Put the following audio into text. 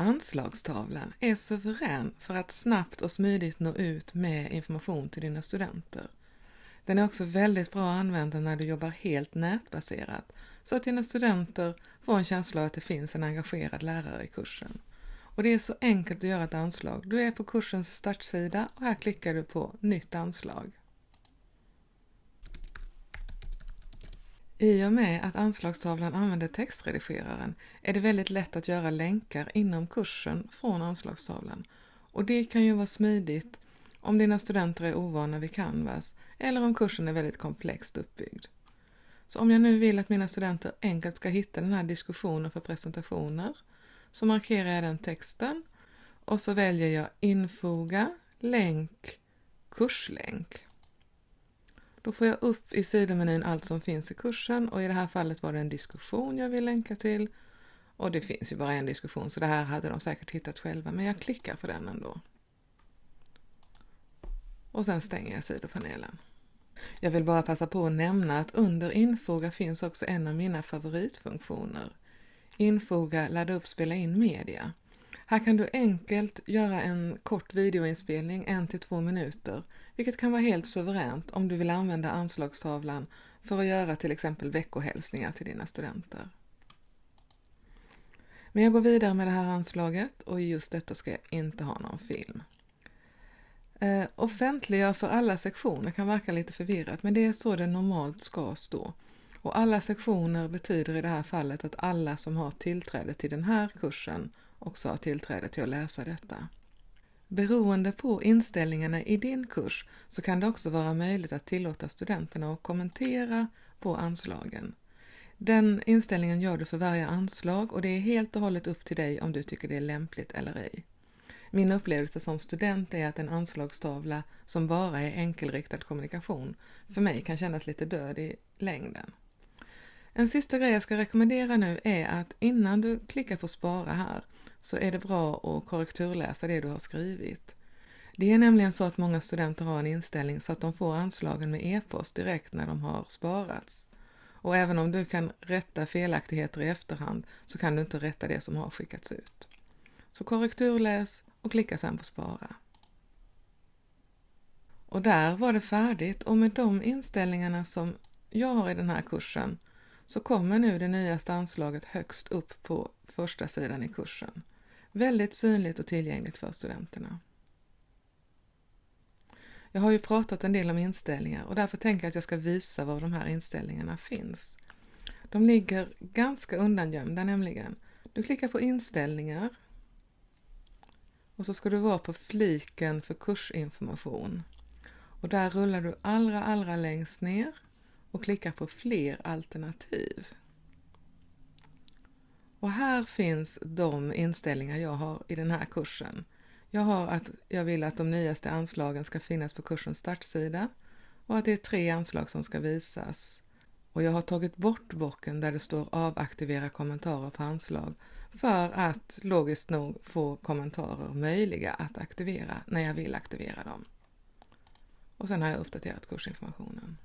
Anslagstavlan är suverän för att snabbt och smidigt nå ut med information till dina studenter. Den är också väldigt bra att använda när du jobbar helt nätbaserat så att dina studenter får en känsla av att det finns en engagerad lärare i kursen. Och det är så enkelt att göra ett anslag. Du är på kursens startsida och här klickar du på Nytt anslag. I och med att anslagstavlan använder textredigeraren är det väldigt lätt att göra länkar inom kursen från anslagstavlan. Och det kan ju vara smidigt om dina studenter är ovana vid Canvas eller om kursen är väldigt komplext uppbyggd. Så om jag nu vill att mina studenter enkelt ska hitta den här diskussionen för presentationer så markerar jag den texten och så väljer jag infoga, länk, kurslänk. Då får jag upp i sidomenyn allt som finns i kursen och i det här fallet var det en diskussion jag vill länka till. Och det finns ju bara en diskussion så det här hade de säkert hittat själva men jag klickar på den ändå. Och sen stänger jag sidopanelen. Jag vill bara passa på att nämna att under infoga finns också en av mina favoritfunktioner. Infoga, ladda upp, spela in media. Här kan du enkelt göra en kort videoinspelning, en till två minuter, vilket kan vara helt suveränt om du vill använda anslagstavlan för att göra till exempel veckohälsningar till dina studenter. Men jag går vidare med det här anslaget och i just detta ska jag inte ha någon film. Eh, offentliggör för alla sektioner kan verka lite förvirrat men det är så det normalt ska stå. Och alla sektioner betyder i det här fallet att alla som har tillträde till den här kursen också har tillträde till att läsa detta. Beroende på inställningarna i din kurs så kan det också vara möjligt att tillåta studenterna att kommentera på anslagen. Den inställningen gör du för varje anslag och det är helt och hållet upp till dig om du tycker det är lämpligt eller ej. Min upplevelse som student är att en anslagstavla som bara är enkelriktad kommunikation för mig kan kännas lite död i längden. En sista grej jag ska rekommendera nu är att innan du klickar på spara här så är det bra att korrekturläsa det du har skrivit. Det är nämligen så att många studenter har en inställning så att de får anslagen med e-post direkt när de har sparats. Och även om du kan rätta felaktigheter i efterhand så kan du inte rätta det som har skickats ut. Så korrekturläs och klicka sedan på spara. Och där var det färdigt och med de inställningarna som jag har i den här kursen så kommer nu det nyaste anslaget högst upp på första sidan i kursen. Väldigt synligt och tillgängligt för studenterna. Jag har ju pratat en del om inställningar och därför tänker jag att jag ska visa var de här inställningarna finns. De ligger ganska undangömda nämligen. Du klickar på inställningar och så ska du vara på fliken för kursinformation. Och där rullar du allra, allra längst ner och klickar på fler alternativ. Och här finns de inställningar jag har i den här kursen. Jag har att jag vill att de nyaste anslagen ska finnas på kursens startsida och att det är tre anslag som ska visas. Och jag har tagit bort bocken där det står avaktivera kommentarer på anslag för att logiskt nog få kommentarer möjliga att aktivera när jag vill aktivera dem. Och sen har jag uppdaterat kursinformationen.